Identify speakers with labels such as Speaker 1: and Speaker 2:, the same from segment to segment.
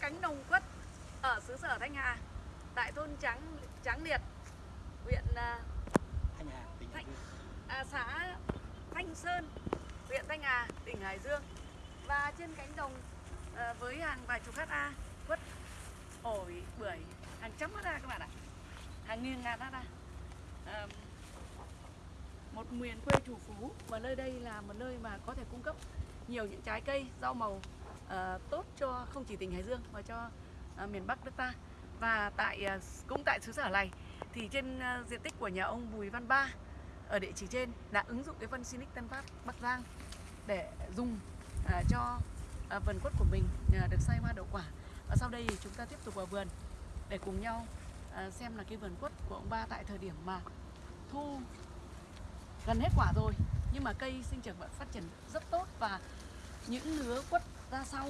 Speaker 1: cánh đồng quất ở xứ sở Thanh Hà tại thôn Tráng Tráng Liệt huyện à,
Speaker 2: Thanh Hà, tỉnh
Speaker 1: Thanh- à, xã Thanh Sơn huyện Thanh Hà tỉnh Hải Dương. Và trên cánh đồng à, với hàng vài chục ha quất ổi bưởi hàng trăm ha các bạn ạ. Hàng nghìn ngàn ha à, một miền quê chủ phú và nơi đây là một nơi mà có thể cung cấp nhiều những trái cây rau màu Ờ, tốt cho không chỉ tỉnh Hải Dương mà cho uh, miền Bắc nước ta. Và tại uh, cũng tại xứ sở này thì trên uh, diện tích của nhà ông Bùi Văn Ba ở địa chỉ trên đã ứng dụng cái phân Sinic Tân Phát Bắc Giang để dùng uh, cho uh, vườn quất của mình uh, được say hoa đậu quả. Và sau đây thì chúng ta tiếp tục vào vườn để cùng nhau uh, xem là cái vườn quất của ông Ba tại thời điểm mà thu gần hết quả rồi. Nhưng mà cây sinh trưởng vẫn phát triển rất tốt và những lứa quất ra sau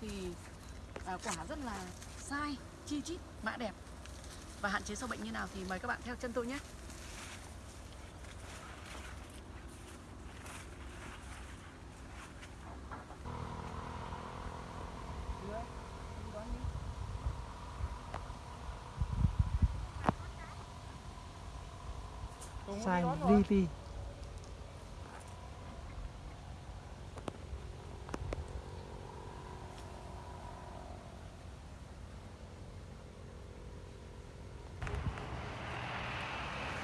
Speaker 1: thì à, quả rất là sai chi chít mã đẹp. Và hạn chế sâu bệnh như nào thì mời các bạn theo chân tôi nhé.
Speaker 3: Sai li ti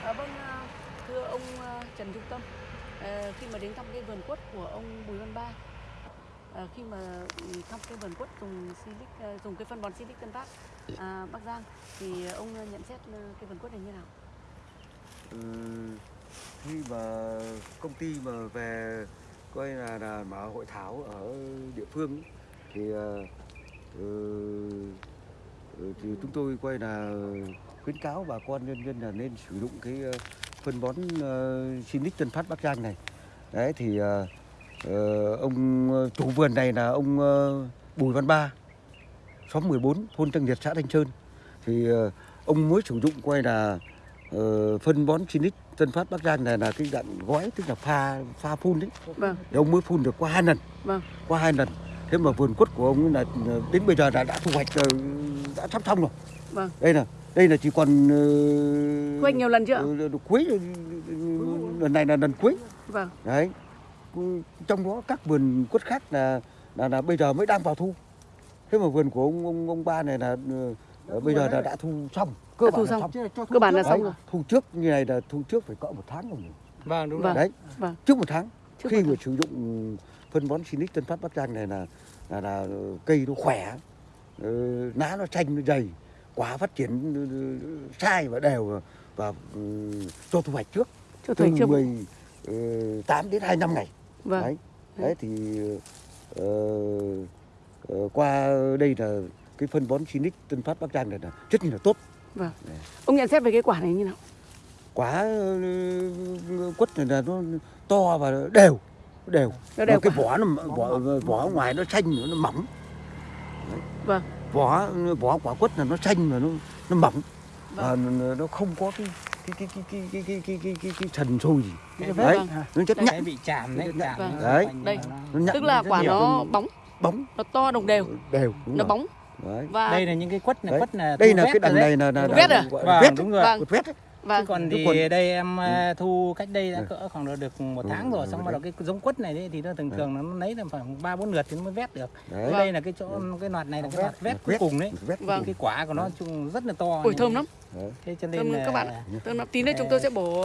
Speaker 1: À, vâng, à, thưa ông à, Trần Trung Tâm, à, khi mà đến thăm cái vườn quất của ông Bùi Văn Ba, à, khi mà thăm cái vườn quất dùng silic, à, dùng cái phân bón silic Tân Phát à, Bắc Giang, thì ông nhận xét à, cái vườn quất này như nào?
Speaker 4: Ừ, khi mà công ty mà về coi là, là mở hội thảo ở địa phương thì uh, thì chúng tôi quay là khuyến cáo bà con nhân dân là nên sử dụng cái phân bón uh, Sinic Tân Phát Bắc Giang này đấy thì ờ, ông ờ, chủ vườn này là ông ờ, Bùi Văn Ba xóm 14 thôn Tân Liệt xã Thanh Sơn thì ờ, ông mới sử dụng quay là ờ, phân bón Sinic Tân Phát Bắc Giang này là cái dạng gói tức là pha pha phun đấy.
Speaker 1: Vâng,
Speaker 4: thì ông mới phun được qua hai lần.
Speaker 1: Vâng,
Speaker 4: qua hai lần. Thế mà vườn quất của ông là đến bây giờ đã đã thu hoạch đã sắp xong rồi.
Speaker 1: Vâng.
Speaker 4: đây là đây là chỉ còn uh,
Speaker 1: hoạch nhiều lần chưa?
Speaker 4: cuối lần này là lần cuối
Speaker 1: Vâng.
Speaker 4: Đấy. Trong đó các vườn quất khác là là, là bây giờ mới đang vào thu. Thế mà vườn của ông ông, ông ba này là ờ, đã bây giờ là đã thu xong. Cơ bản
Speaker 1: thu xong.
Speaker 4: là
Speaker 1: xong. Cơ bản là xong rồi.
Speaker 4: Thu trước như này là thu trước phải cỡ một tháng rồi.
Speaker 2: Vâng đúng rồi.
Speaker 4: Đấy.
Speaker 1: Vâng.
Speaker 4: Trước một tháng.
Speaker 1: Trước
Speaker 4: khi mà sử dụng phân bón Sinic Tân Phát Bắc Giang này là là, là cây nó khỏe, ờ, lá nó xanh nó dày, quả phát triển ờ, sai và đều và, và ừ, cho thu hoạch trước.
Speaker 1: Cho
Speaker 4: thu
Speaker 1: trước. 10,
Speaker 4: 8 đến 25 ngày.
Speaker 1: Vâng.
Speaker 4: Đấy. Ừ. Đấy thì uh, uh, qua đây là cái phân bón Sinic Tân Phát Bắc Giang này là rất là tốt.
Speaker 1: Vâng. Ông nhận xét về cái quả này như nào?
Speaker 4: Quả uh, quất này là nó to và đều đều.
Speaker 1: Nó đều
Speaker 4: cái vỏ nó vỏ, vỏ ngoài nó xanh nó mỏng.
Speaker 1: Vâng.
Speaker 4: Vỏ vỏ quả quất là nó xanh mà nó nó mỏng.
Speaker 1: Vâng.
Speaker 4: Và nó không có cái cái cái cái cái cái cái cái cái, cái, cái trần sùi đấy nó chất
Speaker 2: nhạy bị chàm đấy chạm
Speaker 4: đấy.
Speaker 1: đây. tức là quả nó bóng.
Speaker 4: Bóng.
Speaker 1: Nó to đồng đều.
Speaker 4: Đều
Speaker 1: nó bóng. Và
Speaker 2: đây là những cái quất này, quất là
Speaker 4: đây là cái đằng này là, là,
Speaker 1: vét à?
Speaker 2: Vâng,
Speaker 4: vét.
Speaker 2: đúng rồi.
Speaker 1: Vâng.
Speaker 4: vét
Speaker 1: Vâng.
Speaker 2: Chứ còn thì
Speaker 4: còn-
Speaker 2: đây em
Speaker 4: Ừ.
Speaker 2: à, thu cách đây đã
Speaker 4: Ừ.
Speaker 2: cỡ khoảng được một
Speaker 4: Ừ,
Speaker 2: tháng
Speaker 4: ừ,
Speaker 2: rồi
Speaker 4: ừ,
Speaker 2: xong bắt đầu cái giống quất này đấy thì nó thường thường là nó lấy là khoảng ba bốn lượt thì nó mới vét được.
Speaker 4: đấy
Speaker 1: Vâng.
Speaker 2: Đây là cái chỗ cái loạt này là cái loạt vét cuối cùng đấy.
Speaker 4: vét
Speaker 1: Vâng.
Speaker 2: Cái quả của nó chung rất là to.
Speaker 1: ủi thơm lắm.
Speaker 2: Thế cho nên
Speaker 1: thơm
Speaker 2: là
Speaker 1: các bạn ạ. Thơm lắm. Tí nữa chúng tôi sẽ bổ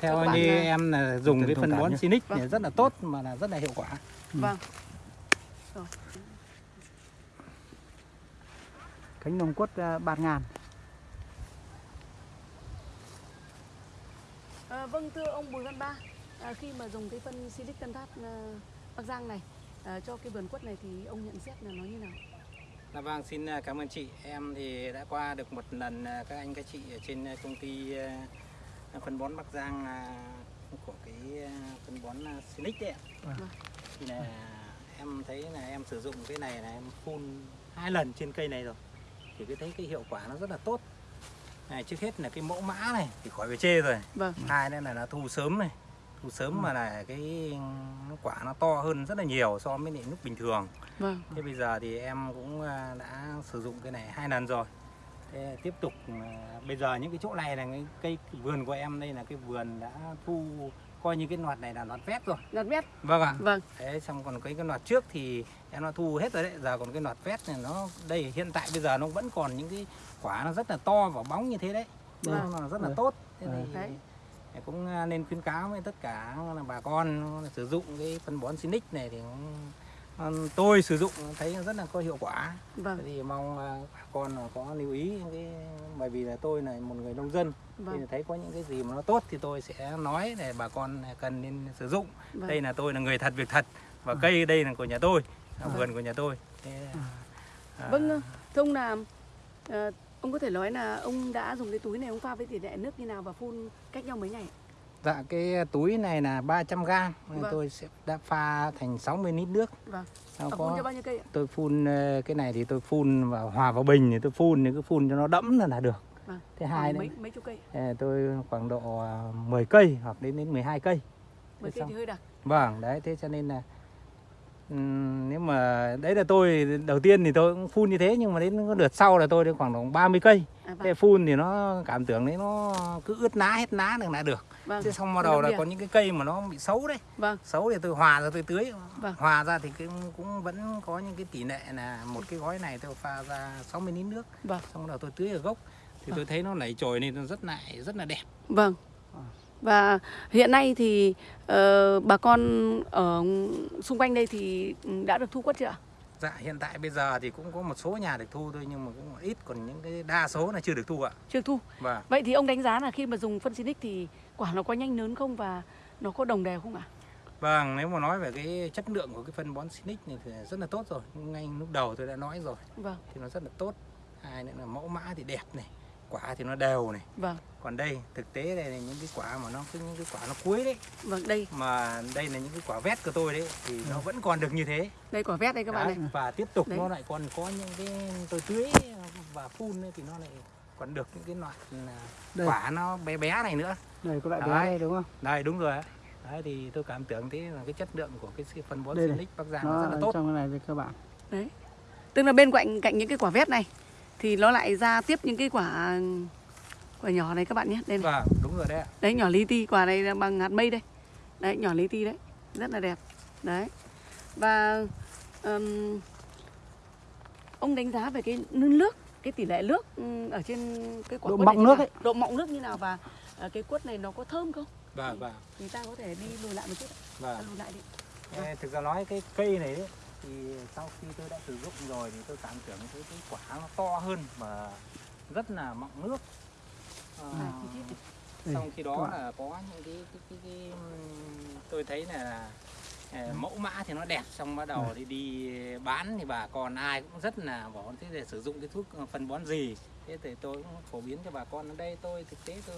Speaker 2: theo như
Speaker 1: là-
Speaker 2: em là dùng cái phân bón. Sinic
Speaker 1: Vâng.
Speaker 2: này rất là tốt mà là rất là hiệu quả.
Speaker 1: vâng.
Speaker 3: cánh đồng quất à, bạt ngàn
Speaker 1: À, vâng thưa ông Bùi Văn Ba, à, khi mà dùng cái phân Silic Tân Phát à, Bắc Giang này à, cho cái vườn quất này thì ông nhận xét là nó như nào?
Speaker 2: Dạ vâng, xin à, cảm ơn chị. Em thì đã qua được một lần à, các anh các chị ở trên à, công ty à, phân bón Bắc Giang à, của cái à, phân bón à, Sinic đấy ạ.
Speaker 1: Vâng.
Speaker 2: Thì là em thấy là em sử dụng cái này là em phun hai lần trên cây này rồi. Thì cái thấy cái hiệu quả nó rất là tốt. Này, trước hết là cái mẫu mã này thì khỏi phải chê rồi.
Speaker 1: Vâng,
Speaker 2: Hai nữa là nó thu sớm này. thu sớm mà là cái quả nó to hơn rất là nhiều so với lại lúc bình thường
Speaker 1: Vâng.
Speaker 2: thế bây giờ thì em cũng à, đã sử dụng cái này hai lần rồi thế tiếp tục à, bây giờ những cái chỗ này là cái cây vườn của em đây là cái vườn đã thu coi như cái loạt này là loạt vét rồi
Speaker 1: Lọt mét.
Speaker 2: vâng ạ
Speaker 1: Vâng.
Speaker 2: Đấy, xong còn cái cái loạt trước thì em nó thu hết rồi đấy giờ còn cái loạt vét này nó đây hiện tại bây giờ nó vẫn còn những cái quả nó rất là to và bóng như thế đấy
Speaker 1: Vâng.
Speaker 2: nó rất là
Speaker 3: Vâng.
Speaker 2: tốt thế
Speaker 3: Vâng.
Speaker 2: thì
Speaker 1: Đấy.
Speaker 2: cũng à, nên khuyến cáo với tất cả là bà con sử dụng cái phân bón Sinic này thì cũng, tôi sử dụng thấy rất là có hiệu quả
Speaker 1: Vâng.
Speaker 2: Thì mong à, bà con có lưu ý những cái bởi vì là tôi là một người nông dân thì
Speaker 1: Vâng.
Speaker 2: thấy có những cái gì mà nó tốt thì tôi sẽ nói để bà con cần nên sử dụng
Speaker 1: Vâng.
Speaker 2: đây là tôi là người thật việc thật và cây đây là của nhà tôi
Speaker 1: Vâng.
Speaker 2: vườn của nhà tôi Thế, à,
Speaker 1: Vâng, thưa ông là ờ, ông có thể nói là ông đã dùng cái túi này ông pha với tỷ lệ nước như nào và phun cách nhau mấy ngày?
Speaker 2: Dạ cái túi này là 300 gram
Speaker 1: Vâng.
Speaker 2: tôi sẽ đã pha thành 60 lít nước
Speaker 1: Vâng.
Speaker 2: Sau
Speaker 1: À,
Speaker 2: có
Speaker 1: phun bao nhiêu cây ạ?
Speaker 2: tôi phun ờ, cái này thì tôi phun vào hòa vào bình thì tôi phun thì cứ phun cho nó đẫm là là được
Speaker 1: Vâng.
Speaker 2: thứ hai
Speaker 1: mấy mấy chục cây?
Speaker 2: ờ, tôi khoảng độ à, 10 cây hoặc đến đến 12 cây
Speaker 1: Mấy
Speaker 2: Thế
Speaker 1: cây thì hơi đặc.
Speaker 2: Vâng, đấy thế cho nên là nếu mà đấy là tôi đầu tiên thì tôi cũng phun như thế nhưng mà đến đợt sau là tôi đến khoảng độ 30 cây.
Speaker 1: À, vâng.
Speaker 2: Thế phun thì nó cảm tưởng đấy nó cứ ướt ná hết ná được là được.
Speaker 1: Vâng.
Speaker 2: Thế xong bắt đầu là có những cái cây mà nó bị xấu đấy.
Speaker 1: Vâng.
Speaker 2: Xấu thì tôi hòa ra tôi tưới.
Speaker 1: Vâng.
Speaker 2: Hòa ra thì cũng cũng vẫn có những cái tỷ lệ là một cái gói này tôi pha ra 60 lít nước.
Speaker 1: Vâng.
Speaker 2: Xong bắt đầu tôi tưới ở gốc thì tôi thấy nó nảy chồi lên nó rất lại rất là đẹp.
Speaker 1: Vâng. Và hiện nay thì ờ, bà con ở xung quanh đây thì ừ, đã được thu quất chưa ạ?
Speaker 2: Dạ hiện tại bây giờ thì cũng có một số nhà được thu thôi nhưng mà cũng ít còn những cái đa số là chưa được thu ạ.
Speaker 1: Chưa thu.
Speaker 2: Vâng.
Speaker 1: Vậy thì ông đánh giá là khi mà dùng phân Sinic thì quả nó có nhanh lớn không và nó có đồng đều không ạ?
Speaker 2: Vâng, nếu mà nói về cái chất lượng của cái phân bón Sinic này thì rất là tốt rồi. Ngay lúc đầu tôi đã nói rồi
Speaker 1: Vâng.
Speaker 2: thì nó rất là tốt. Hai nữa là mẫu mã thì đẹp này, quả thì nó đều này.
Speaker 1: Vâng.
Speaker 2: Còn đây thực tế đây là những cái quả mà nó cái những cái quả nó cuối đấy
Speaker 1: Vâng, đây,
Speaker 2: mà đây là những cái quả vét của tôi đấy thì nó vẫn còn được như thế.
Speaker 1: đây quả vét đây các bạn
Speaker 2: Đấy,
Speaker 1: này.
Speaker 2: Và tiếp tục
Speaker 1: Đấy.
Speaker 2: nó lại còn có những cái tôi tưới và phun ấy thì nó lại còn được những cái loại là
Speaker 3: Đây.
Speaker 2: quả nó bé bé này nữa.
Speaker 3: Đây có loại bé
Speaker 2: Đấy.
Speaker 3: đây đúng không?
Speaker 2: Đây đúng rồi. Đấy thì tôi cảm tưởng thế là cái chất lượng của cái phân bón
Speaker 3: này.
Speaker 2: Sinic Bắc Giang nó rất là tốt.
Speaker 3: trong cái này các bạn.
Speaker 1: Đấy. Tức là bên cạnh cạnh những cái quả vét này thì nó lại ra tiếp những cái quả quả nhỏ này các bạn nhé. Đây này.
Speaker 2: Vâng, đúng rồi đấy ạ.
Speaker 1: Đấy nhỏ li ti, quả này là bằng hạt mây đây. Đấy, nhỏ li ti đấy. Rất là đẹp. Đấy. Và ừm, ông đánh giá về cái nước, cái tỷ lệ nước ở trên cái quả
Speaker 3: Độ mọng nước ấy.
Speaker 1: Độ mọng nước như nào và ờ, cái quất này nó có thơm không?
Speaker 2: Vâng, vâng.
Speaker 1: Thì ta có thể đi lùi lại một chút. ạ.
Speaker 2: Vâng.
Speaker 1: Lùi lại đi.
Speaker 2: Ê, Thực ra nói cái cây này đấy thì sau khi tôi đã sử dụng rồi thì tôi cảm tưởng cái, cái quả nó to hơn và rất là mọng nước.
Speaker 1: À, chi tiết này.
Speaker 3: Đây,
Speaker 2: trong khi đó là có những cái, cái, cái, cái tôi thấy là ờ, mẫu mã thì nó đẹp xong bắt đầu thì đi bán thì bà con ai cũng rất là bảo thế để sử dụng cái thuốc phân bón gì thế thì tôi cũng phổ biến cho bà con ở đây tôi thực tế tôi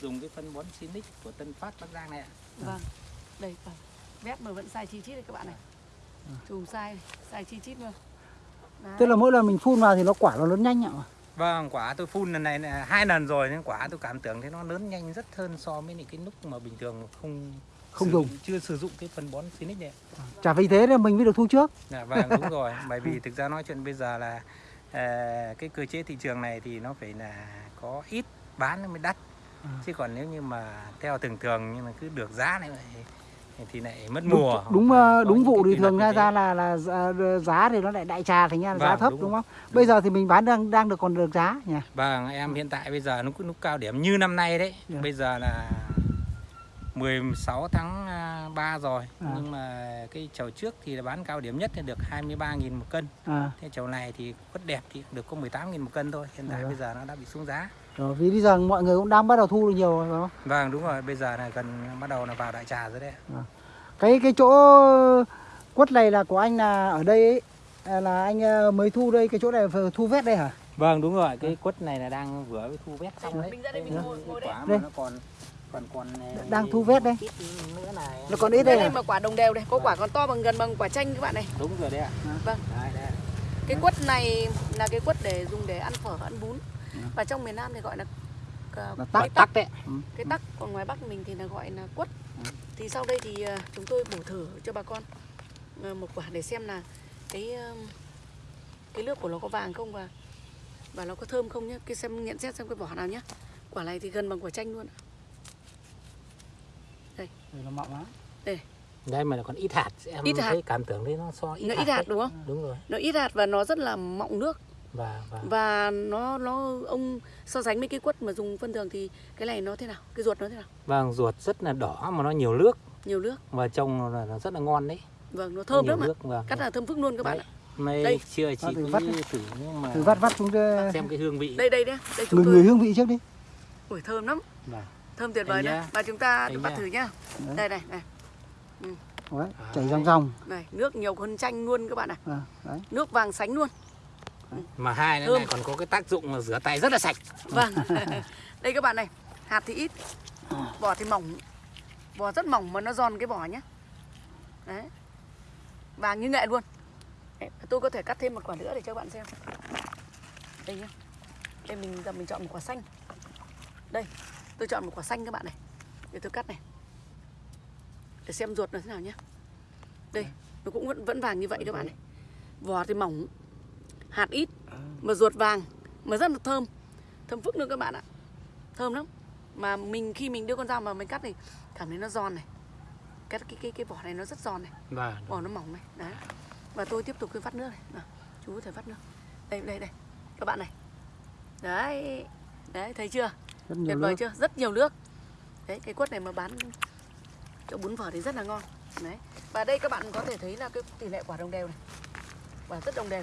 Speaker 2: dùng cái phân bón Sinic của Tân Phát Bắc Giang này ạ
Speaker 1: Vâng. Đây, vâng. Vét mà vẫn sai chi chít đây các bạn này. Chùm sai sai chi chít luôn. Đấy.
Speaker 3: Tức là mỗi lần mình phun vào thì nó quả nó lớn nhanh ạ.
Speaker 2: Vâng, quả tôi phun lần này là hai lần rồi nên quả tôi cảm tưởng thấy nó lớn nhanh rất hơn so với những cái lúc mà bình thường không
Speaker 3: Không
Speaker 2: sử
Speaker 3: dùng.
Speaker 2: chưa sử dụng cái phân bón Sinic này.
Speaker 3: Chả vì thế nên mình mới được thu trước.
Speaker 2: Dạ, vâng đúng rồi, bởi vì thực ra nói chuyện bây giờ là à, cái cơ chế thị trường này thì nó phải là có ít bán nó mới đắt.
Speaker 3: À.
Speaker 2: Chứ còn nếu như mà theo thường thường nhưng mà cứ được giá này thì, lại mất
Speaker 3: Đúng,
Speaker 2: mùa.
Speaker 3: đúng, ờ,
Speaker 2: có
Speaker 3: đúng
Speaker 2: những
Speaker 3: vụ thì thường ra ra là là giá- giá thì nó lại đại trà thành ra là giá
Speaker 2: Vâng,
Speaker 3: thấp
Speaker 2: đúng
Speaker 3: đúng không? Bây giờ thì mình bán đang đang được còn được giá nhỉ?
Speaker 2: Vâng, em hiện tại bây giờ nó cũng lúc cao điểm như năm nay đấy.
Speaker 3: Dạ.
Speaker 2: Bây giờ là 16 tháng à, 3 rồi.
Speaker 3: À.
Speaker 2: Nhưng mà cái chầu trước thì là bán cao điểm nhất thì được 23.000 một cân.
Speaker 3: À,
Speaker 2: Thế chầu này thì quất đẹp thì được có 18.000 một cân thôi. Hiện tại
Speaker 3: Dạ.
Speaker 2: bây giờ nó đã bị xuống giá.
Speaker 3: Rồi vì bây giờ mọi người cũng đang bắt đầu thu được nhiều rồi phải không?
Speaker 2: Vâng đúng rồi, bây giờ là gần bắt đầu là vào đại trà rồi đấy.
Speaker 3: Cái cái chỗ quất này là của anh là ở đây ấy, à, là anh ờ, mới thu đây cái chỗ này vừa thu vét đây hả?
Speaker 2: Vâng đúng rồi, cái quất này là đang vừa mới thu vét xong đấy.
Speaker 1: mình ra đây mình ngồi- ngồi đây.
Speaker 2: quả mà
Speaker 3: Đây.
Speaker 2: nó còn còn còn à,
Speaker 3: Đang thu vét đây.
Speaker 2: này.
Speaker 3: Nó còn ít
Speaker 1: Đây,
Speaker 3: đây
Speaker 1: đây
Speaker 3: à?
Speaker 1: mà quả đồng đều đây, có quả còn to bằng gần bằng quả chanh các bạn này.
Speaker 2: Đúng rồi đấy ạ.
Speaker 1: Vâng.
Speaker 2: Đấy, đấy.
Speaker 1: Cái quất này là cái quất để dùng để ăn phở, ăn bún. Và trong miền Nam thì gọi là
Speaker 3: Là
Speaker 1: cái
Speaker 3: tắc tắc đấy. Ừ.
Speaker 1: cái tắc, còn ngoài Bắc mình thì là gọi là quất. thì sau đây thì à, chúng tôi bổ thử cho bà con à, một quả để xem là cái à, cái nước của nó có vàng không và và nó có thơm không nhé cái xem nhận xét xem cái vỏ nào nhé quả này thì gần bằng quả chanh luôn ạ.
Speaker 3: Đây nó mọng lắm.
Speaker 2: đây mà còn ít hạt em
Speaker 1: Ít hạt.
Speaker 2: thấy cảm tưởng đấy nó so ít
Speaker 1: nó
Speaker 2: hạt,
Speaker 1: ít hạt
Speaker 2: đấy.
Speaker 1: đúng không
Speaker 2: đúng rồi
Speaker 1: nó ít hạt và nó rất là mọng nước
Speaker 2: và và
Speaker 1: và nó nó ông so sánh với cái quất mà dùng phân thường thì cái này nó thế nào cái ruột nó thế nào
Speaker 2: vâng ruột rất là đỏ mà nó nhiều nước
Speaker 1: nhiều nước
Speaker 2: và trông là nó rất là ngon đấy
Speaker 1: vâng nó
Speaker 2: Nó
Speaker 1: thơm
Speaker 2: nhiều
Speaker 1: lắm ạ
Speaker 2: nước vâng
Speaker 1: cắt là thơm phức luôn các bạn
Speaker 2: Đấy.
Speaker 1: ạ
Speaker 2: May
Speaker 1: Đây.
Speaker 2: chưa chị
Speaker 3: Nó từ
Speaker 2: cứ
Speaker 3: vắt
Speaker 2: thử nhưng mà
Speaker 3: Từ vắt vắt xuống cái
Speaker 2: xem cái hương vị
Speaker 1: đây đây đấy đây chúng
Speaker 3: người
Speaker 1: tôi
Speaker 3: người hương vị trước đi.
Speaker 1: Ui, thơm lắm
Speaker 3: Vâng.
Speaker 1: thơm tuyệt vời đấy
Speaker 2: nhá.
Speaker 1: và chúng ta
Speaker 2: nhá.
Speaker 1: thử nhá
Speaker 3: Đấy.
Speaker 1: đây này này
Speaker 3: Đấy,
Speaker 2: À.
Speaker 3: chảy ròng ròng.
Speaker 1: này nước nhiều hơn chanh luôn các bạn này
Speaker 3: À, đấy.
Speaker 1: nước vàng sánh luôn
Speaker 2: mà hai nữa này còn có cái tác dụng là rửa tay rất là sạch.
Speaker 1: Vâng. Đây các bạn này hạt thì ít vỏ thì mỏng. Vỏ rất mỏng mà nó giòn cái vỏ nhá. Đấy. Vàng như nghệ luôn. Đấy, tôi có thể cắt thêm một quả nữa để cho các bạn xem. Đây nhá. Đây mình giờ mình chọn một quả xanh. Đây tôi chọn một quả xanh các bạn này. Để tôi cắt này. Để xem ruột nó thế nào nhé đây nó cũng vẫn vẫn vàng như vậy các bạn này. Vỏ thì mỏng hạt ít mà ruột vàng mà rất là thơm. Thơm phức luôn các bạn ạ. Thơm lắm. Mà mình khi mình đưa con dao mà mình cắt thì cảm thấy nó giòn này. Cái cái cái cái vỏ này nó rất giòn này.
Speaker 2: Và
Speaker 1: vỏ nó mỏng này đấy. Và tôi tiếp tục cái vắt nước này. Nào, chú có thể vắt nước. Đây đây đây. Các bạn này. Đấy đấy thấy chưa?
Speaker 3: Rất nhiều
Speaker 1: tuyệt vời
Speaker 3: nước.
Speaker 1: chưa? Rất nhiều nước. Đấy cái quất này mà bán cho bún phở thì rất là ngon. Đấy. Và đây các bạn có thể thấy là cái tỷ lệ quả đồng đều này. Quả rất đồng đều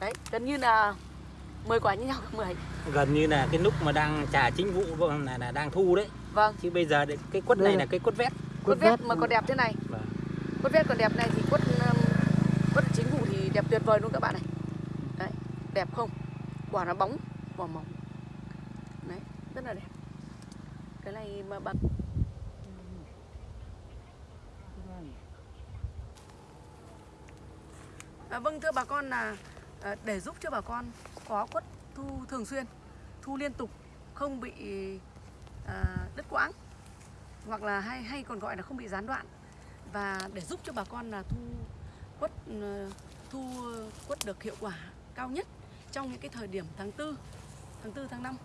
Speaker 1: đấy gần như là 10 quả như nhau 10
Speaker 2: gần như là cái lúc mà đang trà chính vụ vâng, là, là đang thu đấy.
Speaker 1: Vâng.
Speaker 2: Chứ bây giờ cái quất này
Speaker 3: là-
Speaker 2: cái quất vét.
Speaker 1: quất vét mà còn đẹp thế này.
Speaker 2: Vâng.
Speaker 1: quất vét còn đẹp này thì quất um, quất chính vụ thì đẹp tuyệt vời luôn các bạn này. Đấy đẹp không? Quả nó bóng vỏ mỏng. Đấy rất là đẹp. Cái này mà bà À, vâng thưa bà con là Ờ, để giúp cho bà con có quất thu thường xuyên, thu liên tục, không bị ờ, đứt quãng hoặc là hay hay còn gọi là không bị gián đoạn. Và để giúp cho bà con là thu quất ờ, thu quất được hiệu quả cao nhất trong những cái thời điểm tháng 4, tháng 4 tháng 5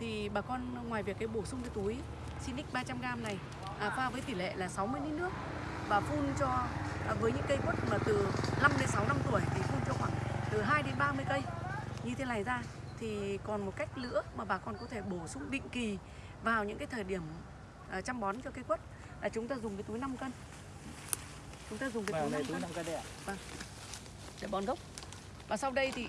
Speaker 1: thì bà con ngoài việc cái bổ sung cái túi Sinic 300g này à, pha với tỷ lệ là 60 lít nước và phun cho à, với những cây quất mà từ 5 đến 6 năm tuổi thì phun cho khoảng từ 2 đến 30 cây. Như thế này ra thì còn một cách nữa mà bà con có thể bổ sung định kỳ vào những cái thời điểm à, chăm bón cho cây quất là chúng ta dùng cái túi 5 cân. Chúng ta dùng cái túi 5 cân.
Speaker 2: cái đây ạ
Speaker 1: để bón gốc. Và sau đây thì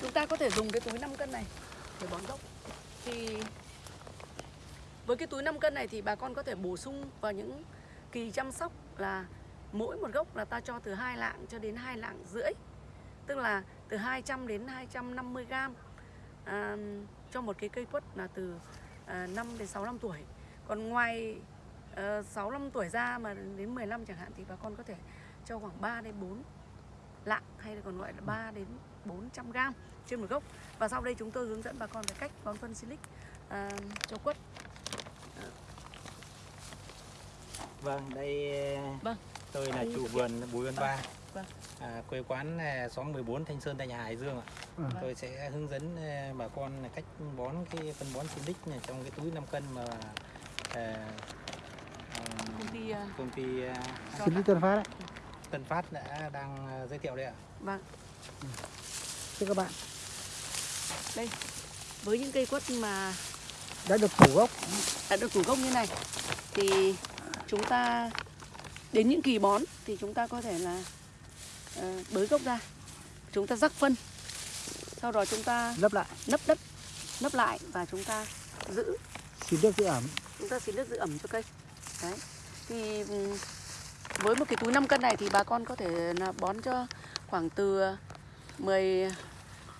Speaker 1: chúng ta có thể dùng cái túi 5 cân này để bón gốc. Thì với cái túi 5 cân này thì bà con có thể bổ sung vào những kỳ chăm sóc là mỗi một gốc là ta cho từ hai lạng cho đến hai lạng rưỡi tức là từ 200 đến 250 gram. À, cho một cái cây quất là từ à, 5 đến 6 năm tuổi. Còn ngoài ờ, à, 6 năm tuổi ra mà đến 15 chẳng hạn thì bà con có thể cho khoảng 3 đến 4 lạng hay là còn gọi là 3 đến 400 gram trên một gốc. Và sau đây chúng tôi hướng dẫn bà con về cách bón phân silic à, cho quất.
Speaker 2: Vâng đây
Speaker 1: Vâng.
Speaker 2: tôi là chủ vườn Bùi Văn Ba
Speaker 1: Vâng.
Speaker 2: à, quê quán à, xóm 14 Thanh Sơn Thanh Hải Dương ạ
Speaker 3: Ừ.
Speaker 2: tôi sẽ hướng dẫn à, bà con là cách bón cái phân bón Silic này trong cái túi 5 cân mà à, à,
Speaker 1: công ty
Speaker 2: công ty
Speaker 1: bạn.
Speaker 3: lý Tân Phát đấy.
Speaker 2: Tân Phát đã đang giới thiệu đây ạ
Speaker 1: vâng
Speaker 3: Thưa các bạn,
Speaker 1: đây với những cây quất mà
Speaker 3: đã được phủ gốc.
Speaker 1: đã được thủ gốc như này thì chúng ta đến những kỳ bón thì chúng ta có thể là ờ, bới gốc ra. Chúng ta rắc phân sau đó chúng ta
Speaker 3: lấp lại.
Speaker 1: nấp đất nấp lại và chúng ta giữ.
Speaker 3: Xin nước giữ ẩm.
Speaker 1: Chúng ta xin nước giữ ẩm cho cây. Đấy. Thì với một cái túi 5 cân này thì bà con có thể là bón cho khoảng từ 10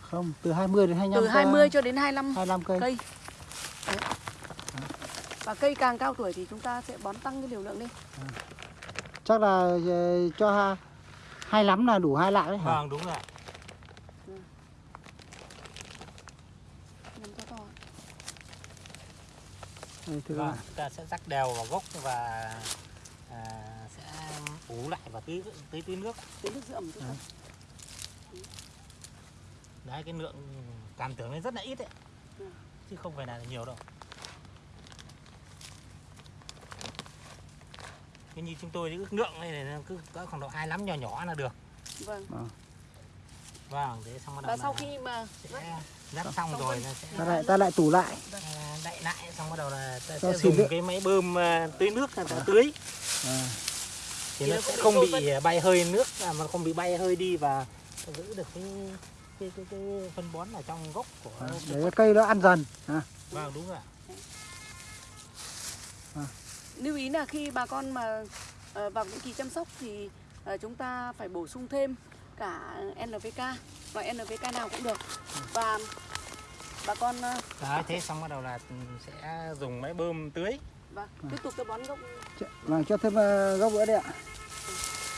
Speaker 3: không từ 20 đến 25
Speaker 1: từ 20 cho đến 25
Speaker 3: 25 cây.
Speaker 1: cây. Đấy. Và cây càng cao tuổi thì chúng ta sẽ bón tăng cái liều lượng lên
Speaker 3: chắc là ờ, cho ha- hai lắm là đủ hai lạng đấy hả
Speaker 2: vâng đúng rồi
Speaker 3: các
Speaker 2: Vâng, chúng ta sẽ rắc đều vào gốc và à, sẽ ủ lại và tưới tưới tưới nước.
Speaker 1: Cái nước rượm thôi.
Speaker 3: Đấy.
Speaker 2: Đấy cái lượng cảm tưởng nó rất là ít đấy.
Speaker 1: Ừ.
Speaker 2: Chứ không phải là nhiều đâu. Như chúng tôi thì ước lượng này là cứ cỡ khoảng độ hai lắm nhỏ nhỏ là được.
Speaker 1: Vâng.
Speaker 2: Vâng, thế xong bắt đầu
Speaker 1: Và sau khi mà
Speaker 2: sẽ rắc xong
Speaker 1: Xong
Speaker 2: rồi
Speaker 1: phân.
Speaker 2: nó sẽ
Speaker 3: Ta lại ta lại tủ lại.
Speaker 2: à, đậy lại xong bắt đầu là ta sẽ dùng
Speaker 3: nước.
Speaker 2: cái máy bơm à, tưới nước là ta tưới
Speaker 3: À,
Speaker 2: thì
Speaker 1: Thì
Speaker 2: nó
Speaker 1: nó
Speaker 2: sẽ
Speaker 1: không bị
Speaker 2: bị bay hơi nước à, mà không bị bay hơi đi và giữ được cái cái cái, cái phân bón ở trong gốc của
Speaker 3: à, để cái cây nó ăn dần. À,
Speaker 2: vâng đúng rồi ạ.
Speaker 1: Lưu ý là khi bà con mà ờ, vào những kỳ chăm sóc thì ờ, chúng ta phải bổ sung thêm cả NPK loại NPK nào cũng được và bà con ờ,
Speaker 2: Đấy, thế xong bắt đầu là sẽ dùng máy bơm tưới
Speaker 1: và tiếp tục cái bón gốc
Speaker 3: vâng, cho thêm gốc nữa đây ạ.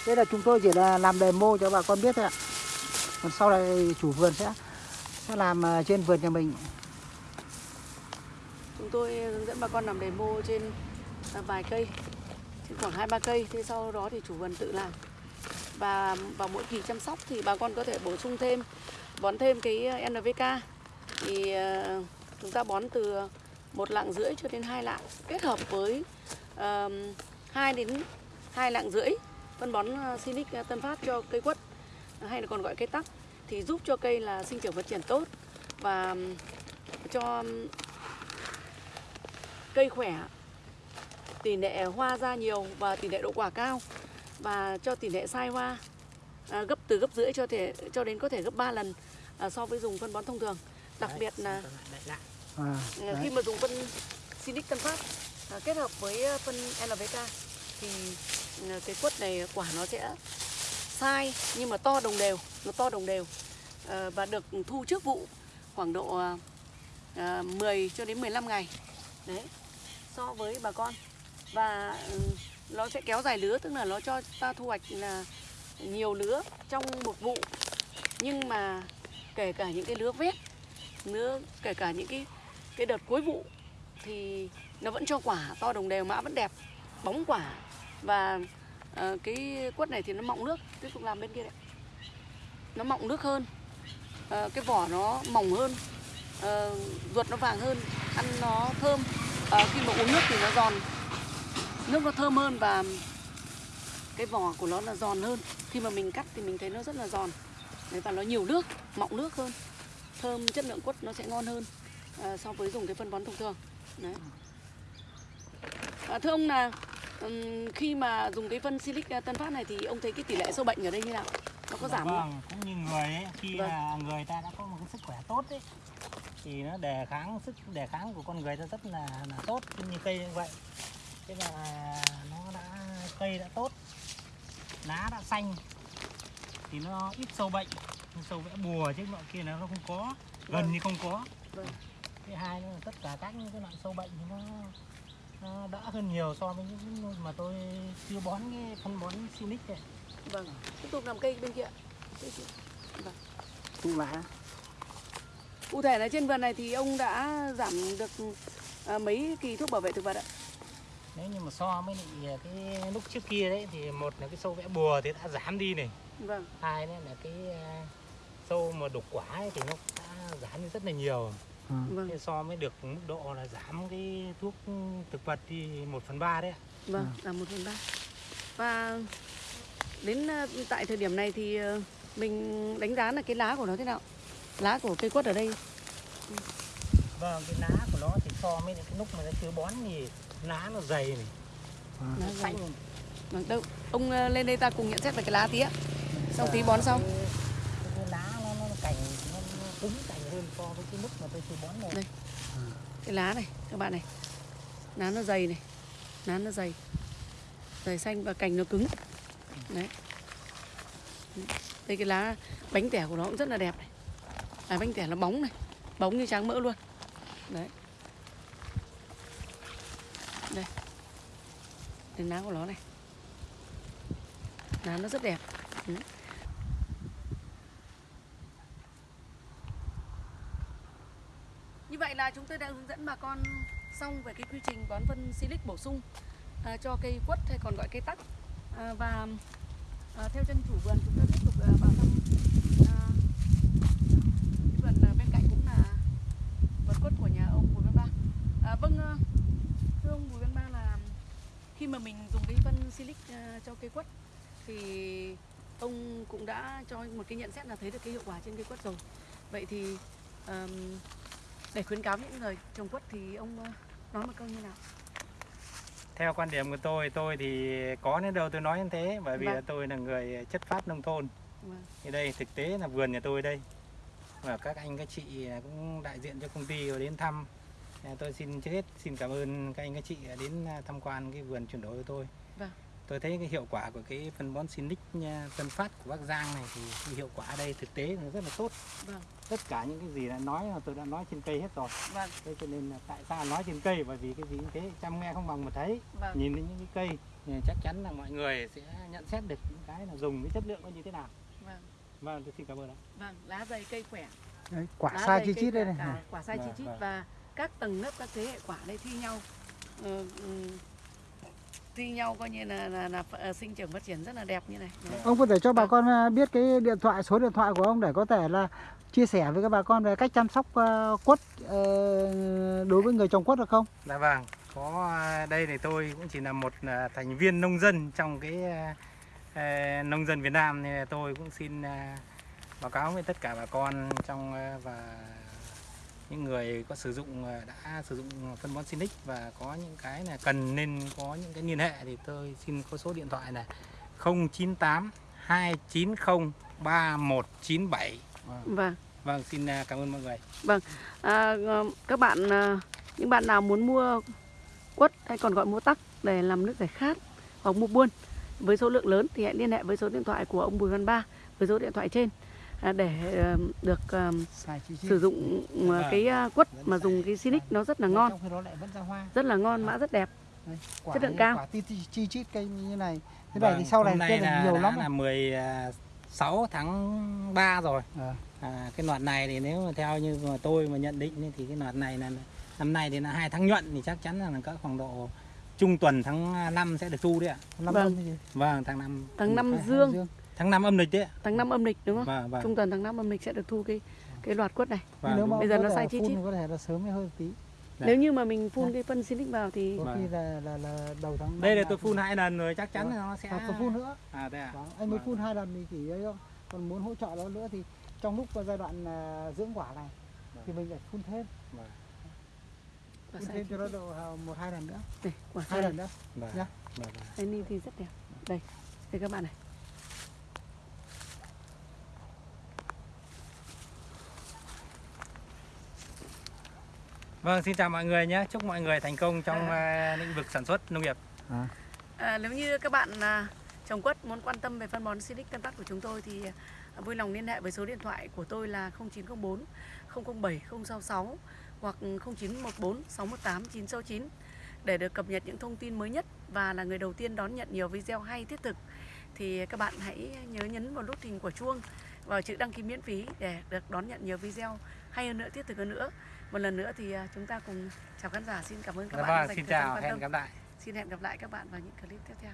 Speaker 3: Đây là chúng tôi chỉ là làm demo cho bà con biết thôi ạ. Còn sau này chủ vườn sẽ sẽ làm trên vườn nhà mình.
Speaker 1: chúng tôi hướng dẫn bà con làm demo trên À, vài cây. Khoảng hai ba cây. Thế sau đó thì chủ vườn tự làm. Và vào mỗi kỳ chăm sóc thì bà con có thể bổ sung thêm bón thêm cái à, NVK NPK thì à, chúng ta bón từ một lạng rưỡi cho đến hai lạng kết hợp với uh, 2 đến hai lạng rưỡi phân bón Sinic Tân Phát cho cây quất hay là còn gọi cây tắc. Thì giúp cho cây là sinh trưởng phát triển tốt và cho cây khỏe tỷ lệ hoa ra nhiều và tỷ lệ đậu quả cao và cho tỷ lệ sai hoa à, gấp từ gấp rưỡi cho thể cho đến có thể gấp 3 lần à, so với dùng phân bón thông thường đặc
Speaker 2: Đấy,
Speaker 1: biệt là.
Speaker 3: À,
Speaker 1: à,
Speaker 3: đấy.
Speaker 1: khi mà dùng phân Sinic Tân Phát à, kết hợp với à, phân NPK thì à, cái quất này quả nó sẽ sai nhưng mà to đồng đều nó to đồng đều à, và được thu trước vụ khoảng độ à, à, 10 cho đến 15 ngày đấy so với bà con và ừ, nó sẽ kéo dài lứa tức là nó cho ta thu hoạch là nhiều lứa trong một vụ. Nhưng mà kể cả những cái lứa vét lứa kể cả những cái cái đợt cuối vụ thì nó vẫn cho quả to đồng đều mã vẫn đẹp bóng quả. Và uh, cái quất này thì nó mọng nước tiếp tục làm bên kia đấy. Nó mọng nước hơn uh, cái vỏ nó mỏng hơn uh, ruột nó vàng hơn ăn nó thơm. Uh, khi mà uống nước thì nó giòn nước nó thơm hơn và cái vỏ của nó là giòn hơn. Khi mà mình cắt thì mình thấy nó rất là giòn. Đấy, và nó nhiều nước mọng nước hơn. Thơm chất lượng quất nó sẽ ngon hơn à, so với dùng cái phân bón thông thường. Đấy. À, thưa ông là ừm, khi mà dùng cái phân silic à, tân phát này thì ông thấy cái tỷ lệ sâu bệnh ở đây như nào? Nó có giảm không?
Speaker 2: Vâng, cũng như người ấy, khi
Speaker 1: Vâng.
Speaker 2: là người ta đã có một cái sức khỏe tốt ấy thì nó đề kháng sức đề kháng của con người ta rất là là tốt như cây như vậy thế là nó đã cây đã tốt lá đã xanh. Thì nó ít sâu bệnh sâu vẽ bùa chứ nọ kia nó không có gần
Speaker 1: Vâng.
Speaker 2: như không có.
Speaker 1: Vâng.
Speaker 2: thứ hai nữa là tất cả các những cái loại sâu bệnh thì nó nó đỡ hơn nhiều so với những mà tôi chưa bón cái phân bón Sinic này
Speaker 1: vâng. Tiếp tục làm cây bên kia.
Speaker 3: Tủ lại.
Speaker 1: cụ thể là trên vườn này thì ông đã giảm được à, mấy kỳ thuốc bảo vệ thực vật ạ
Speaker 2: nếu như mà so với lại cái lúc trước kia đấy thì một là cái sâu vẽ bùa thì đã giảm đi này.
Speaker 1: Vâng.
Speaker 2: Hai nữa là cái à, sâu mà đục quả ấy thì nó đã giảm đi rất là nhiều.
Speaker 3: À,
Speaker 1: vâng.
Speaker 2: Thế so với được mức độ là giảm cái thuốc thực vật thì 1 phần ba đấy ạ.
Speaker 1: Vâng, là một phần ba. Và đến ờ, tại thời điểm này thì mình đánh giá là cái lá của nó thế nào? Lá của cây quất ở đây.
Speaker 2: Vâng, cái lá của nó thì so với cái lúc mà nó chưa bón thì lá nó dày này,
Speaker 3: à.
Speaker 2: nó xanh.
Speaker 1: Vâng, đâu. Ông ờ, lên đây ta cùng nhận xét về cái lá tí ạ. Xong tí bón xong.
Speaker 2: Cái, cái, cái lá nó, nó cành nó, nó cứng cành hơn so với cái lúc mà tôi chưa bón này.
Speaker 1: Đây. Cái lá này, các bạn này. Lá nó dày này. Lá nó dày. Dày xanh và cành nó cứng. Đấy. Đây cái lá bánh tẻ của nó cũng rất là đẹp này. Lá bánh tẻ nó bóng này. Bóng như tráng mỡ luôn. Đấy. Đến lá của nó này. Lá nó rất đẹp. Ừ. Như vậy là chúng tôi đã hướng dẫn bà con xong về cái quy trình bón phân silic bổ sung à, cho cây quất hay còn gọi cây tắc à, và à, theo chân chủ vườn chúng ta tiếp tục à, vào thăm à, cái vườn à, bên cạnh cũng là vườn quất của nhà ông Bùi Văn Ba à, vâng à, thưa ông Bùi Văn Ba khi mà mình dùng cái phân silic à, cho cây quất thì ông cũng đã cho một cái nhận xét là thấy được cái hiệu quả trên cây quất rồi vậy thì ờm, để khuyến cáo những người trồng quất thì ông ờ, nói một câu như nào
Speaker 2: Theo quan điểm của tôi, tôi thì có đến đâu tôi nói như thế bởi vì
Speaker 1: Vâng.
Speaker 2: tôi là người chất phát nông thôn.
Speaker 1: Vâng.
Speaker 2: Thì đây thực tế là vườn nhà tôi đây. Và các anh các chị cũng đại diện cho công ty đến thăm. À, Tôi xin trước hết xin cảm ơn các anh các chị đã đến à, tham quan cái vườn chuyển đổi của tôi.
Speaker 1: Vâng.
Speaker 2: Tôi thấy cái hiệu quả của cái phân bón Sinic nha, phân phát của Bắc Giang này thì cái hiệu quả ở đây thực tế là rất là tốt.
Speaker 1: Vâng.
Speaker 2: Tất cả những cái gì đã nói là tôi đã nói trên cây hết rồi.
Speaker 1: vâng
Speaker 2: Thế cho nên là tại sao nói trên cây bởi vì cái gì như thế chăm nghe không bằng một thấy
Speaker 1: vâng
Speaker 2: nhìn đến những cái cây thì chắc chắn là mọi người sẽ nhận xét được những cái là dùng cái chất lượng nó như thế nào
Speaker 1: vâng
Speaker 2: vâng tôi xin cảm ơn ạ
Speaker 1: vâng lá dày cây khỏe
Speaker 3: Đấy, quả
Speaker 1: lá
Speaker 3: sai chi
Speaker 1: cây
Speaker 3: chít đây này
Speaker 1: quả sai chi
Speaker 2: Vâng,
Speaker 1: chít
Speaker 2: vâng.
Speaker 1: và các tầng lớp các thế hệ quả đây thi nhau. Ờ, ừm, thi nhau coi như là là, là ờ, sinh trưởng phát triển rất là đẹp như này. Đấy.
Speaker 3: ông có thể cho bà
Speaker 1: Vâng.
Speaker 3: con à, biết cái điện thoại số điện thoại của ông để có thể là chia sẻ với các bà con về cách chăm sóc ờ, quất ờ, đối với người trồng quất được không?
Speaker 2: Dạ vâng có đây thì tôi cũng chỉ là một thành viên nông dân trong cái à, nông dân Việt Nam. Nên là tôi cũng xin à, báo cáo với tất cả bà con trong à, và những người có sử dụng à, đã sử dụng phân bón Sinic và có những cái là cần nên có những cái liên hệ thì tôi xin có số điện thoại này 098 290 3197 Vâng.
Speaker 1: vâng
Speaker 2: Vâng, xin à, cảm ơn mọi người.
Speaker 1: à, ờ, các bạn à, những bạn nào muốn mua quất hay còn gọi mua tắc để làm nước giải khát hoặc mua buôn với số lượng lớn thì hãy liên hệ với số điện thoại của ông Bùi Văn Ba với số điện thoại trên để ờ, được ờ, sử dụng ờ,
Speaker 2: Vâng.
Speaker 1: cái à, quất mà dùng cái Sinic nó rất là ngon
Speaker 3: trong khi đó lại vẫn ra hoa
Speaker 1: rất là ngon mã rất đẹp
Speaker 3: quả
Speaker 1: Chất lượng cao.
Speaker 3: quả chi, chít cây như này thế này thì
Speaker 2: Vâng,
Speaker 3: sau này cây
Speaker 2: là
Speaker 3: nhiều lắm
Speaker 2: là 16 tháng 3 rồi.
Speaker 3: À.
Speaker 2: À, cái loạt này thì nếu mà theo như mà tôi mà nhận định ấy, thì cái loạt này là năm nay thì là hai tháng nhuận thì chắc chắn là cỡ khoảng độ trung tuần tháng 5 sẽ được thu đấy ạ.
Speaker 3: Năm
Speaker 1: Vâng.
Speaker 2: Vâng, tháng 5
Speaker 1: tháng năm
Speaker 3: Hai- hai
Speaker 1: dương
Speaker 2: tháng 5 âm lịch đấy
Speaker 1: tháng năm âm lịch đúng không
Speaker 2: Vâng vâng.
Speaker 1: trung tuần tháng năm âm lịch sẽ được thu cái cái loạt quất này
Speaker 2: vâng
Speaker 3: nếu mà
Speaker 1: Bây giờ nó sai chi
Speaker 3: thì có thể là sớm hơn tí
Speaker 2: Dạ.
Speaker 1: nếu như mà mình phun
Speaker 3: Dạ.
Speaker 1: cái phân Sinic vào thì
Speaker 3: có
Speaker 2: Vâng.
Speaker 3: khi là là là đầu tháng
Speaker 2: Đây là tôi phun hai lần rồi chắc chắn là nó sẽ
Speaker 3: có phun nữa
Speaker 2: À thế à.
Speaker 3: Vâng, anh mới
Speaker 2: Vâng.
Speaker 3: phun hai lần thì chỉ ấy thôi còn muốn hỗ trợ nó nữa thì trong lúc giai đoạn à, dưỡng quả này thì mình lại phun thêm
Speaker 2: Vâng.
Speaker 3: phun thêm
Speaker 1: chi
Speaker 3: cho nó độ à, một hai lần nữa
Speaker 1: đây quả
Speaker 3: hai lần nữa
Speaker 2: Vâng.
Speaker 3: Nhá.
Speaker 2: Vâng, vâng.
Speaker 1: đây ni thì rất đẹp đây đây các bạn này
Speaker 2: Vâng, xin chào mọi người nhé. Chúc mọi người thành công trong à, lĩnh vực sản xuất nông nghiệp.
Speaker 1: À, nếu như các bạn à, trồng quất muốn quan tâm về phân bón Silic Tân Tắc của chúng tôi thì à, vui lòng liên hệ với số điện thoại của tôi là 0904 007 066 hoặc 0914 618 969 để được cập nhật những thông tin mới nhất và là người đầu tiên đón nhận nhiều video hay thiết thực thì các bạn hãy nhớ nhấn vào nút hình của chuông vào chữ đăng ký miễn phí để được đón nhận nhiều video hay hơn nữa thiết thực hơn nữa một lần nữa thì à, chúng ta cùng chào khán giả xin cảm ơn các
Speaker 2: Dạ
Speaker 1: bạn đã
Speaker 2: vâng,
Speaker 1: dành
Speaker 2: xin
Speaker 1: thời gian
Speaker 2: chào,
Speaker 1: quan
Speaker 2: hẹn
Speaker 1: tâm
Speaker 2: gặp lại.
Speaker 1: Xin hẹn gặp lại các bạn vào những clip tiếp theo.